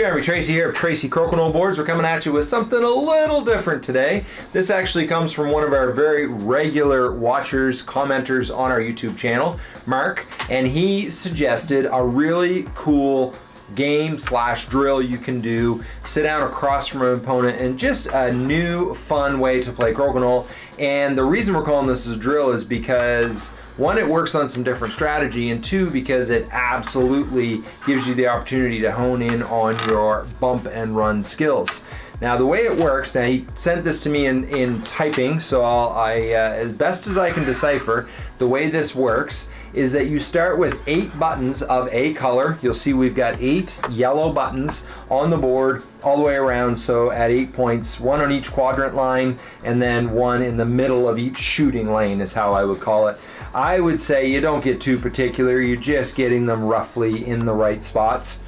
Jeremy Tracy here of Tracy Crokinole Boards. We're coming at you with something a little different today. This actually comes from one of our very regular watchers, commenters on our YouTube channel, Mark, and he suggested a really cool game slash drill you can do. Sit down across from an opponent and just a new fun way to play crokinole. And the reason we're calling this a drill is because one, it works on some different strategy, and two, because it absolutely gives you the opportunity to hone in on your bump and run skills. Now the way it works, now he sent this to me in, in typing, so I'll, I, uh, as best as I can decipher, the way this works is that you start with eight buttons of a color. You'll see we've got eight yellow buttons on the board all the way around. So at eight points, one on each quadrant line, and then one in the middle of each shooting lane is how I would call it. I would say you don't get too particular. You're just getting them roughly in the right spots.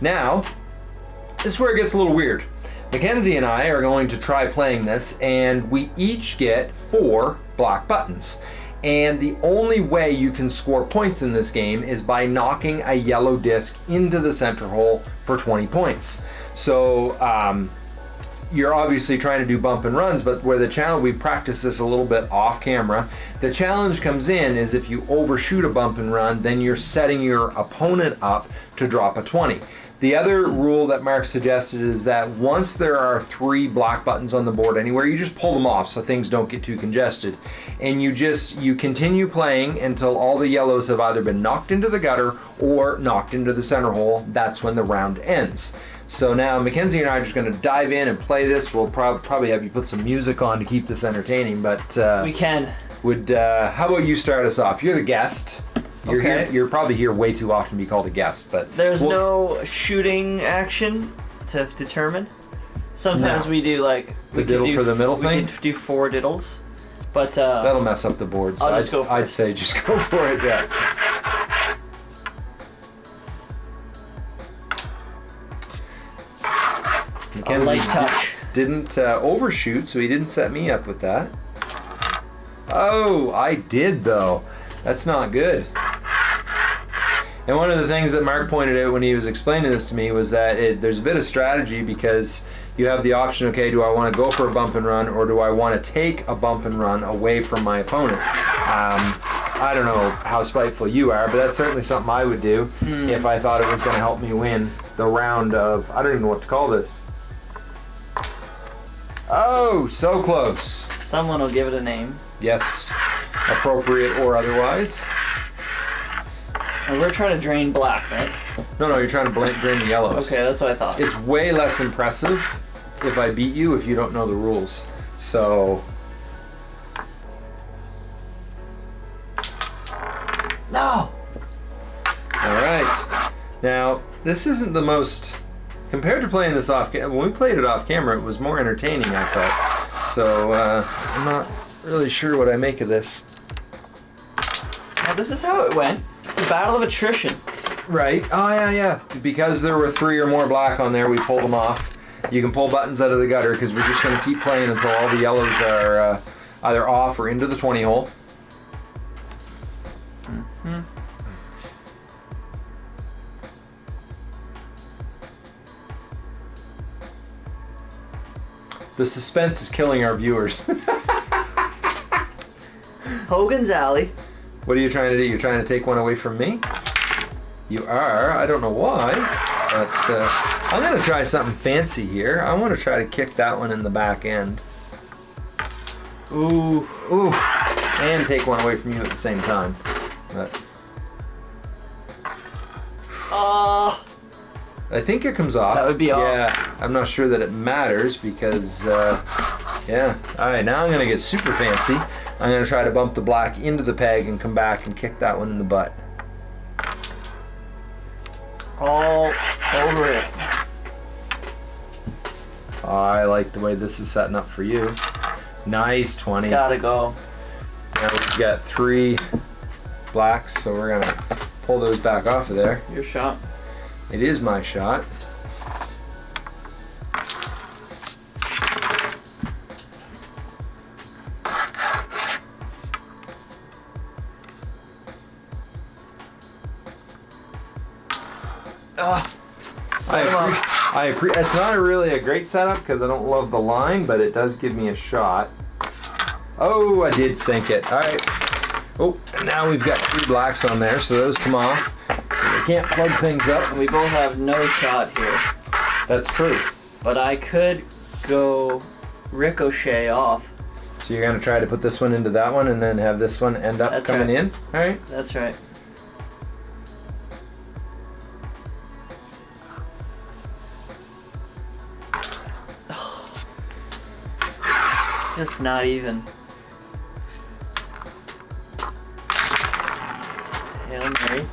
Now, this is where it gets a little weird. Mackenzie and I are going to try playing this and we each get four black buttons. And the only way you can score points in this game is by knocking a yellow disc into the center hole for 20 points. So um, you're obviously trying to do bump and runs, but where the challenge, we practice this a little bit off camera. The challenge comes in is if you overshoot a bump and run, then you're setting your opponent up to drop a 20. The other rule that Mark suggested is that once there are three black buttons on the board anywhere, you just pull them off so things don't get too congested. And you just, you continue playing until all the yellows have either been knocked into the gutter or knocked into the center hole. That's when the round ends. So now Mackenzie and I are just going to dive in and play this. We'll prob probably have you put some music on to keep this entertaining, but uh, we can. Would uh, how about you start us off? You're the guest. You're Okay. here. You're probably here way too often to be called a guest, but There's we'll- no shooting action to determine. Sometimes No. we do like The we could diddle do, for the middle we thing? could do four diddles, but uh, That'll mess up the board. So I'll I'd, go I'd it. say just go for it. Yeah. Mackenzie light touch. didn't uh, overshoot, so he didn't set me up with that. Oh, I did though. That's not good. And one of the things that Mark pointed out when he was explaining this to me was that it, there's a bit of strategy because you have the option, okay, do I want to go for a bump and run or do I want to take a bump and run away from my opponent? Um, I don't know how spiteful you are, but that's certainly something I would do if I thought it was going to help me win the round of, I don't even know what to call this. Oh, so close. Someone will give it a name. Yes, appropriate or otherwise. And we're trying to drain black, right? No, no, you're trying to drain the yellows. Okay, that's what I thought. It's way less impressive if I beat you if you don't know the rules. So, no. all right. Now, this isn't the most compared to playing this off. ca- When we played it off camera, it was more entertaining. I thought. So uh, I'm not really sure what I make of this. Now this is how it went. It's a battle of attrition. Right. Oh yeah, yeah. Because there were three or more black on there, we pulled them off. You can pull buttons out of the gutter because we're just going to keep playing until all the yellows are uh, either off or into the 20 hole. The suspense is killing our viewers. Hogan's Alley. what are you trying to do? You're trying to take one away from me? You are. I don't know why, but uh, I'm going to try something fancy here. I want to try to kick that one in the back end. Ooh. Ooh, and take one away from you at the same time. But Oh. I think it comes off. That would be off. Yeah, I'm not sure that it matters because, uh, yeah. All right, now I'm gonna get super fancy. I'm gonna try to bump the black into the peg and come back and kick that one in the butt. All over it. I like the way this is setting up for you. Nice 20. It's gotta go. Now we've got three blacks, so we're gonna pull those back off of there. Your shot. It is my shot. Ah. I, Set 'em up. appre- I it's not a really a great setup because I don't love the line, but it does give me a shot. Oh, I did sink it. All right. Oh, now we've got three blacks on there, so those come off. So we can't plug things up. And we both have no shot here. That's true. But I could go ricochet off. So you're gonna try to put this one into that one and then have this one end up That's coming right. in? All right. That's right. Just not even. Hail Mary.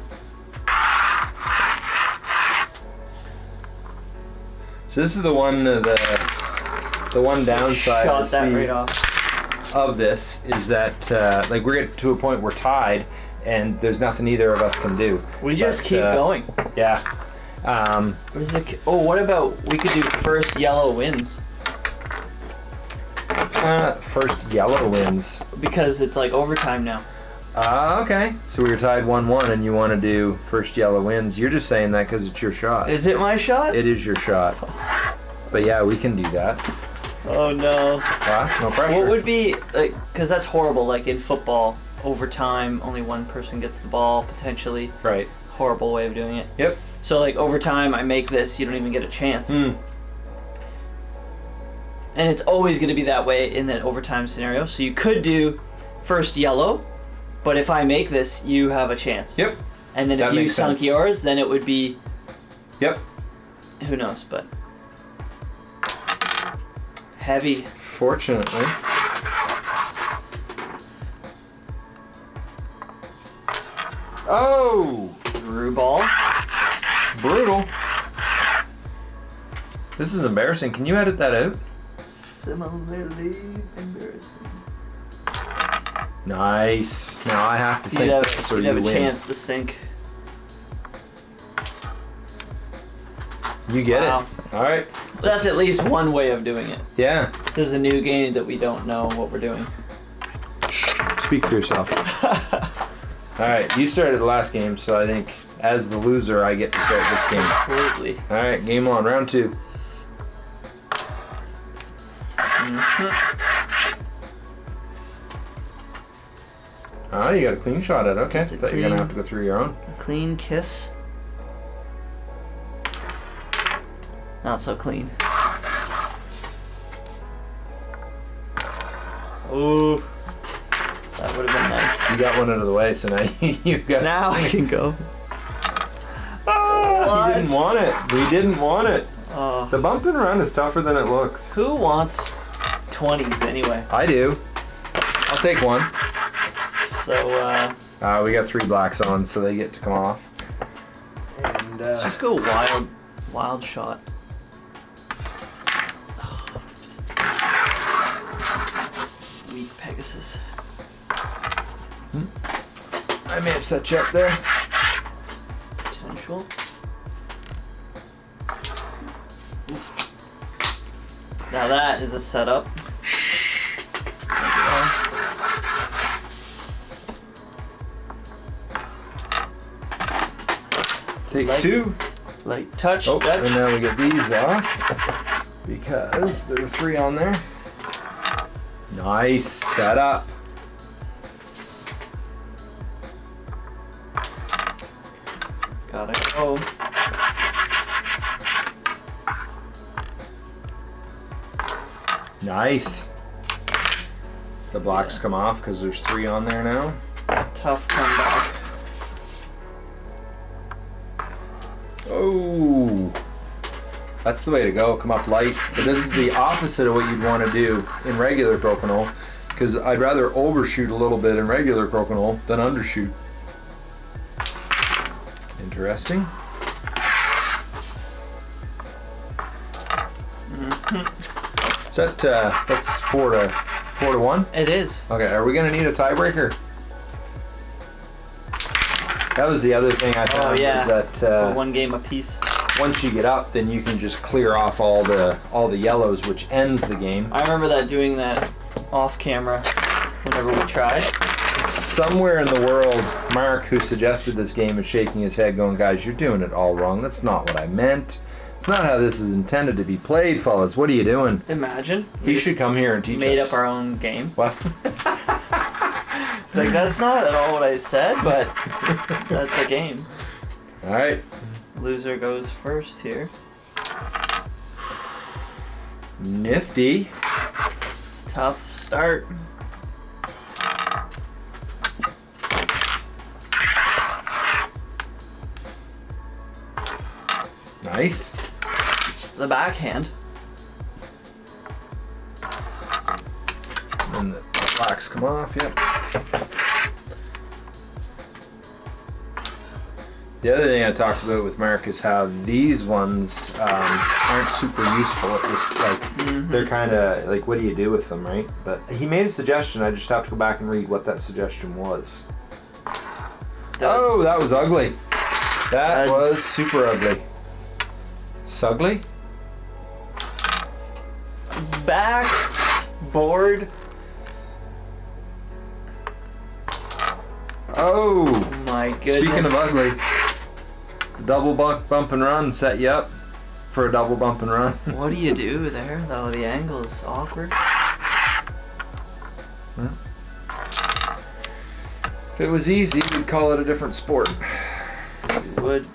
So this is the one uh, the the one downside Shot that right off. of this is that uh, like we're getting to a point we're tied and there's nothing either of us can do. We just keep uh, going. Yeah. Um, What is it? Oh, what about we could do first yellow wins uh, first yellow wins. because it's like overtime now. Ah, okay. So we were tied one-one, and you want to do first yellow wins. You're just saying that because it's your shot. Is it my shot? it is your shot. But yeah, we can do that. oh no. Ah, no pressure. What would be like? Because that's horrible. Like in football, overtime, only one person gets the ball potentially. right? Horrible way of doing it. Yep. So like overtime, I make this, you don't even get a chance. Hmm. And it's always going to be that way in that overtime scenario. So you could do first yellow, but if I make this, you have a chance. Yep. And then That if you makes sunk sense. yours, then it would be Yep. who knows, but heavy. Fortunately. Oh, Through ball. brutal. This is embarrassing. Can you edit that out? Similarly embarrassing. Nice. Now I have to You'd sink have, this or you'd you have a win. chance to sink. You get Wow. it. All right. That's at least one way of doing it. Yeah. This is a new game that we don't know what we're doing. Speak for yourself. All right. You started the last game, so I think as the loser, I get to start this game. Absolutely. All right. Game on. Round two. Oh, you got a clean shot at it. Okay. Thought you were gonna have to go through your own. A clean kiss. Not so clean. Ooh. That would have been nice. You got one out of the way, so now you got. Now I can go. Ah, you didn't want it. We didn't want it. Uh, The bump and run is tougher than it looks. who wants 20s anyway? I do. I'll take one. So, uh, Uh, we got three blacks on, so they get to come off. And let's uh, just go wild, wild shot. Weak Pegasus. I may have set you up there. Potential. Oof. Now that is a setup. Take Like- two. Light touch. Oh, touch. and now we get these off because there are three on there. Nice setup. Gotta go. Nice. The blocks come off because there's three on there now. Tough comeback. That's the way to go. Come up light. But this is the opposite of what you'd want to do in regular crokinole, because I'd rather overshoot a little bit in regular crokinole than undershoot. Interesting. Is that uh, that's four to four to one? It is. Okay, are we gonna need a tiebreaker? That was the other thing I found yeah. is that uh, one game apiece. Once you get up, then you can just clear off all the all the yellows, which ends the game. I remember that doing that off camera whenever we tried. Somewhere in the world, Mark, who suggested this game, is shaking his head, going, "Guys, you're doing it all wrong. That's not what I meant. It's not how this is intended to be played, fellas. What are you doing? Imagine. He should come here and teach made us. up our own game. What? It's like that's not at all what I said, but that's a game. All right. Loser goes first here. Nifty. It's tough start. Nice. The backhand. And the blacks come off. Yep. The other thing I talked about with Mark is how these ones um, aren't super useful at this. Like they're kind of like, what do you do with them, right? But he made a suggestion. I just have to go back and read what that suggestion was. Oh, that was ugly. That That's- was super ugly. Sugly? Back board. Oh. Oh my goodness. Speaking of ugly, double bump, bump and run set you up for a double bump and run. What do you do there though? The angle is awkward. If it was easy, we'd call it a different sport. You would.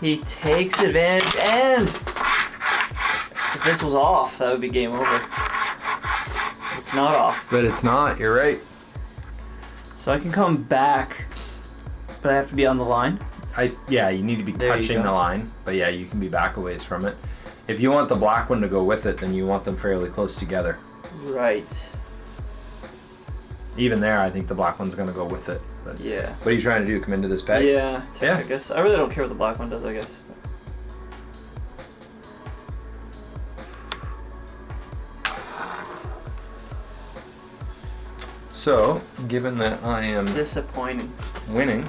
He takes advantage and if this was off, that would be game over. It's not off. But it's not, you're right. So I can come back, but I have to be on the line. I yeah, you need to be There touching the line, but yeah, you can be back a ways from it. If you want the black one to go with it, then you want them fairly close together. Right. Even there, I think the black one's gonna go with it. But Yeah. what are you trying to do? Come into this peg? Yeah, Yeah. I guess. I really don't care what the black one does, I guess. So, given that I am Disappointing. winning,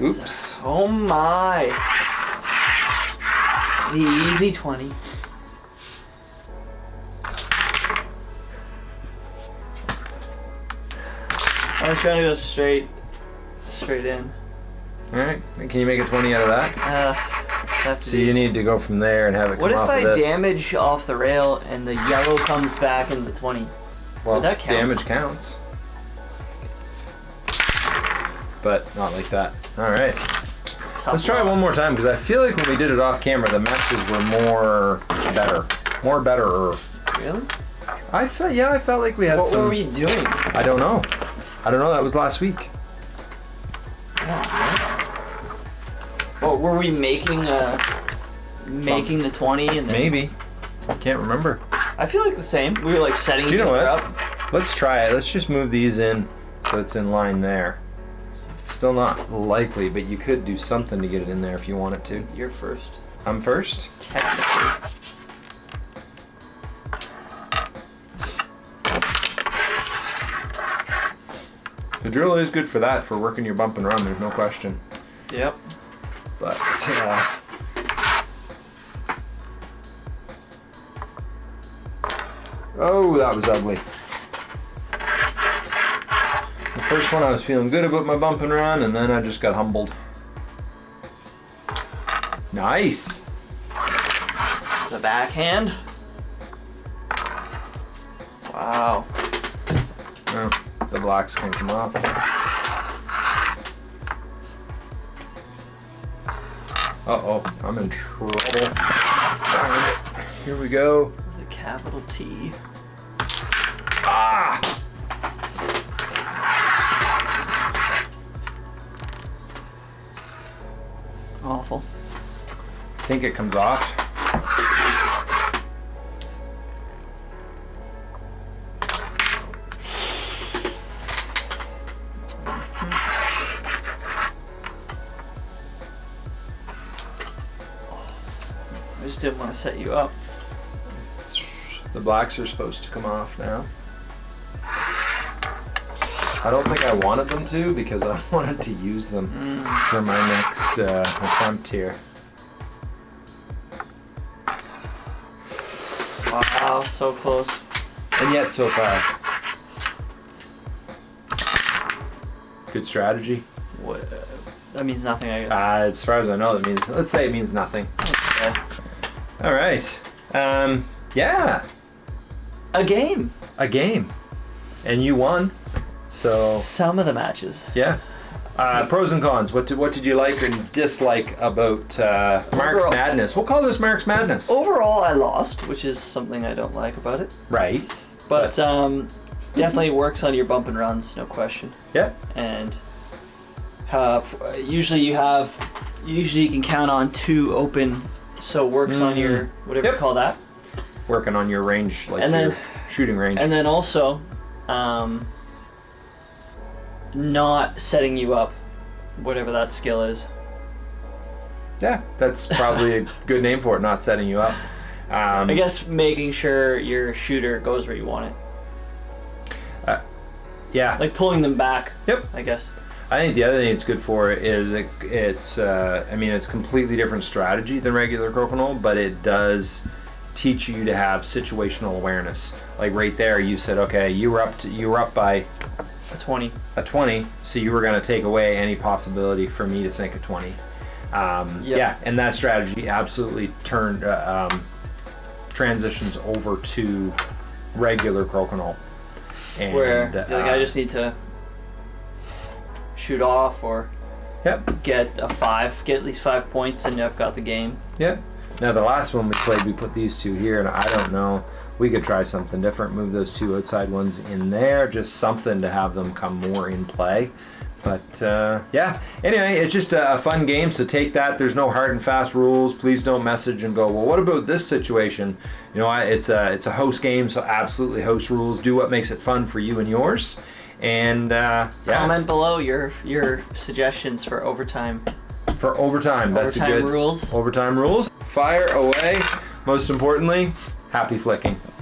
oops. Oh my. The easy 20. I was trying to go straight, straight in. All right, can you make a twenty out of that? Uh, have to So you need to go from there and have it what if I this. damage off the rail and the yellow comes back in the 20? Well, that count? damage counts. But not like that. All right. Tough Let's try it one more time because I feel like when we did it off camera, the matches were more better, more better. Really? I felt yeah, I felt like we had What some. were we doing? I don't know. I don't know. That was last week. Oh, were we making uh making the 20 and then Maybe. I can't remember. I feel like the same. We were like setting Do you know other what? up. Let's try it. Let's just move these in so it's in line there. Still not likely, but you could do something to get it in there if you wanted to. You're first. I'm first. Technically. The drill is good for that, for working your bump and run. There's no question. Yep. But uh, oh, that was ugly. First one I was feeling good about my bump and run, and then I just got humbled. Nice. The backhand. Wow. Oh, the blocks can come off. Uh oh, I'm in trouble. It. Here we go. The capital T. Ah! Awful. I think it comes off. I just didn't want to set you up. The blacks are supposed to come off now. I don't think I wanted them to because I wanted to use them for my next uh, attempt here. Wow, so close. And yet so far. Good strategy. What, that means nothing, I guess. Uh, as far as I know, that means let's say it means nothing. Okay. All right. Um, yeah, A game. a game, and you won. So Some of the matches. yeah. Uh, pros and cons. What did what did you like and dislike about uh, Mark's Overall- Madness? We'll call this Mark's Madness. Overall, I lost, which is something I don't like about it. Right. But um, definitely works on your bump and runs, no question. Yeah. And uh, usually you have, usually you can count on two open, so it works on Mm. your whatever Yep. you call that. Working on your range, like And your then- shooting range. And then also, um, not setting you up, whatever that skill is. yeah, that's probably a good name for it. Not setting you up. Um, I guess making sure your shooter goes where you want it, Yeah. like pulling them back. Yep. I guess. I think the other thing it's good for is it, it's uh, I mean it's completely different strategy than regular crokinole, but it does teach you to have situational awareness. Like right there, you said, okay, you were up to, you were up by A twenty. a 20, so you were going to take away any possibility for me to sink a 20. Um, Yep. Yeah, and that strategy absolutely turned uh, um, transitions over to regular crokinole. And, where like, uh, I just need to shoot off or yep, get a five, get at least five points, and I've got the game. Yeah. Now the last one we played, we put these two here, and I don't know. We could try something different. Move those two outside ones in there, just something to have them come more in play. But uh, yeah. Anyway, it's just a, a fun game. So take that. There's no hard and fast rules. Please don't message and go. Well, what about this situation? You know, I- it's a it's a host game, so absolutely host rules. Do what makes it fun for you and yours. And uh, yeah, Comment below your your suggestions for overtime. for overtime. That's overtime a good rules. overtime rules. Fire away. Most importantly, happy flicking.